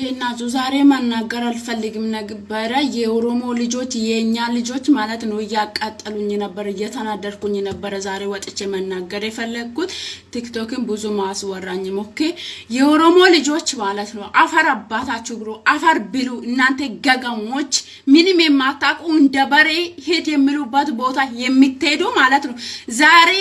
እንዴት ናችሁ? ዛሬ መናገር አልፈልግም ነበረ። የኦሮሞ ልጆች የእኛ ልጆች ማለት ነው እያቃጠሉኝ ነበር፣ እየተናደድኩኝ ነበረ። ዛሬ ወጥቼ መናገር የፈለግኩት ቲክቶክን ብዙ ማስወራኝ ሞኬ የኦሮሞ ልጆች ማለት ነው አፈር አባታችሁ ብሎ አፈር ብሉ እናንተ ገገሞች፣ ምንም የማታውቁ እንደ በሬ ሄድ የሚሉበት ቦታ የምትሄዱ ማለት ነው። ዛሬ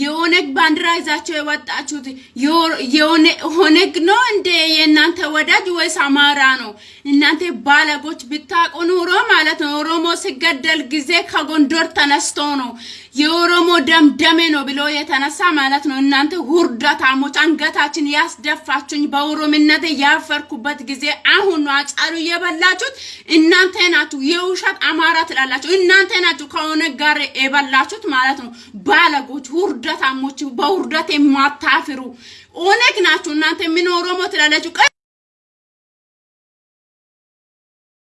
የኦነግ ባንዲራ ይዛቸው የወጣችሁት ኦነግ ነው እንደ የእናንተ ወዳጅ ወይስ አማራ ነው? እናንተ ባለጎች ብታውቁ ኑሮ ማለት ነው ኦሮሞ ሲገደል ጊዜ ከጎንደር ተነስቶ ነው የኦሮሞ ደም ደሜ ነው ብሎ የተነሳ ማለት ነው። እናንተ ውርደታሞች አንገታችን ያስደፋችሁኝ በኦሮምነት ያፈርኩበት ጊዜ አሁን ነው። አጫሉ እየበላችሁት እናንተ ናችሁ። የውሸት አማራ ትላላችሁ እናንተ ናችሁ። ከኦነግ ጋር የበላችሁት ማለት ነው። ባለጎች፣ ውርደታሞች፣ በውርደት የማታፍሩ ኦነግ ናችሁ እናንተ። ምን ኦሮሞ ትላላችሁ?